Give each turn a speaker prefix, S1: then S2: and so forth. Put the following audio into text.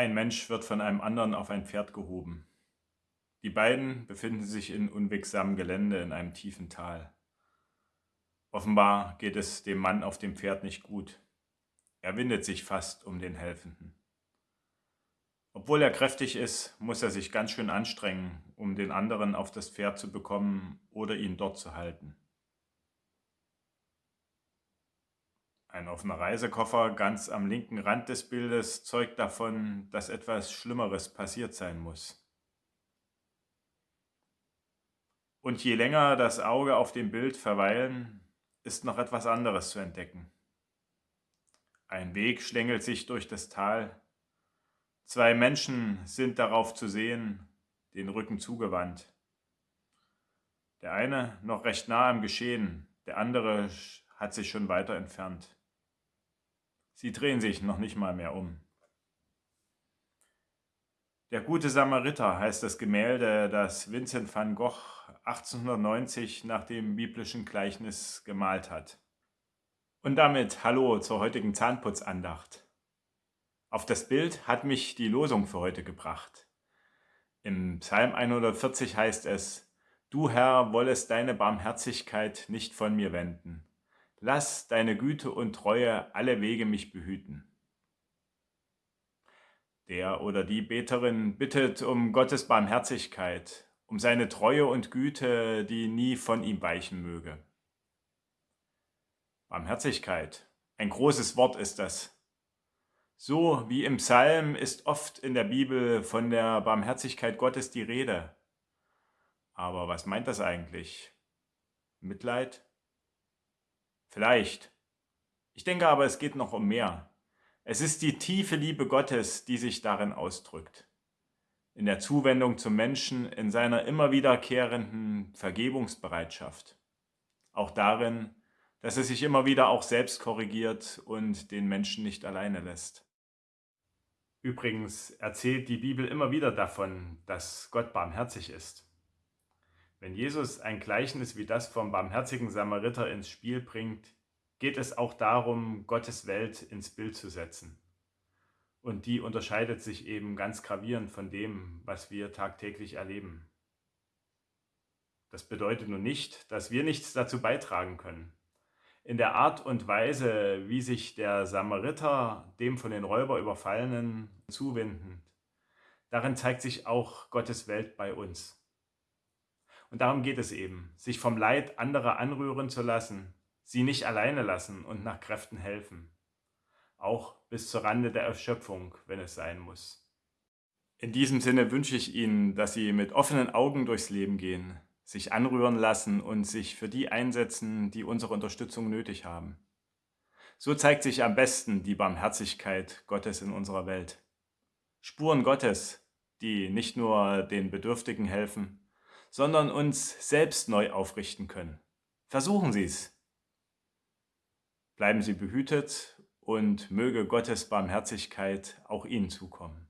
S1: Ein Mensch wird von einem anderen auf ein Pferd gehoben. Die beiden befinden sich in unwegsamem Gelände in einem tiefen Tal. Offenbar geht es dem Mann auf dem Pferd nicht gut. Er windet sich fast um den Helfenden. Obwohl er kräftig ist, muss er sich ganz schön anstrengen, um den anderen auf das Pferd zu bekommen oder ihn dort zu halten. Ein offener Reisekoffer ganz am linken Rand des Bildes zeugt davon, dass etwas Schlimmeres passiert sein muss. Und je länger das Auge auf dem Bild verweilen, ist noch etwas anderes zu entdecken. Ein Weg schlängelt sich durch das Tal. Zwei Menschen sind darauf zu sehen, den Rücken zugewandt. Der eine noch recht nah am Geschehen, der andere hat sich schon weiter entfernt. Sie drehen sich noch nicht mal mehr um. Der gute Samariter heißt das Gemälde, das Vincent van Gogh 1890 nach dem biblischen Gleichnis gemalt hat. Und damit Hallo zur heutigen Zahnputzandacht. Auf das Bild hat mich die Losung für heute gebracht. Im Psalm 140 heißt es, Du Herr wollest deine Barmherzigkeit nicht von mir wenden. Lass deine Güte und Treue alle Wege mich behüten. Der oder die Beterin bittet um Gottes Barmherzigkeit, um seine Treue und Güte, die nie von ihm weichen möge. Barmherzigkeit, ein großes Wort ist das. So wie im Psalm ist oft in der Bibel von der Barmherzigkeit Gottes die Rede. Aber was meint das eigentlich? Mitleid? Vielleicht. Ich denke aber, es geht noch um mehr. Es ist die tiefe Liebe Gottes, die sich darin ausdrückt. In der Zuwendung zum Menschen, in seiner immer wiederkehrenden Vergebungsbereitschaft. Auch darin, dass er sich immer wieder auch selbst korrigiert und den Menschen nicht alleine lässt. Übrigens erzählt die Bibel immer wieder davon, dass Gott barmherzig ist. Wenn Jesus ein Gleichnis wie das vom barmherzigen Samariter ins Spiel bringt, geht es auch darum, Gottes Welt ins Bild zu setzen. Und die unterscheidet sich eben ganz gravierend von dem, was wir tagtäglich erleben. Das bedeutet nun nicht, dass wir nichts dazu beitragen können. In der Art und Weise, wie sich der Samariter dem von den Räuber überfallenen zuwendend, darin zeigt sich auch Gottes Welt bei uns. Und darum geht es eben, sich vom Leid anderer anrühren zu lassen, sie nicht alleine lassen und nach Kräften helfen. Auch bis zur Rande der Erschöpfung, wenn es sein muss. In diesem Sinne wünsche ich Ihnen, dass Sie mit offenen Augen durchs Leben gehen, sich anrühren lassen und sich für die einsetzen, die unsere Unterstützung nötig haben. So zeigt sich am besten die Barmherzigkeit Gottes in unserer Welt. Spuren Gottes, die nicht nur den Bedürftigen helfen, sondern uns selbst neu aufrichten können. Versuchen Sie es. Bleiben Sie behütet und möge Gottes Barmherzigkeit auch Ihnen zukommen.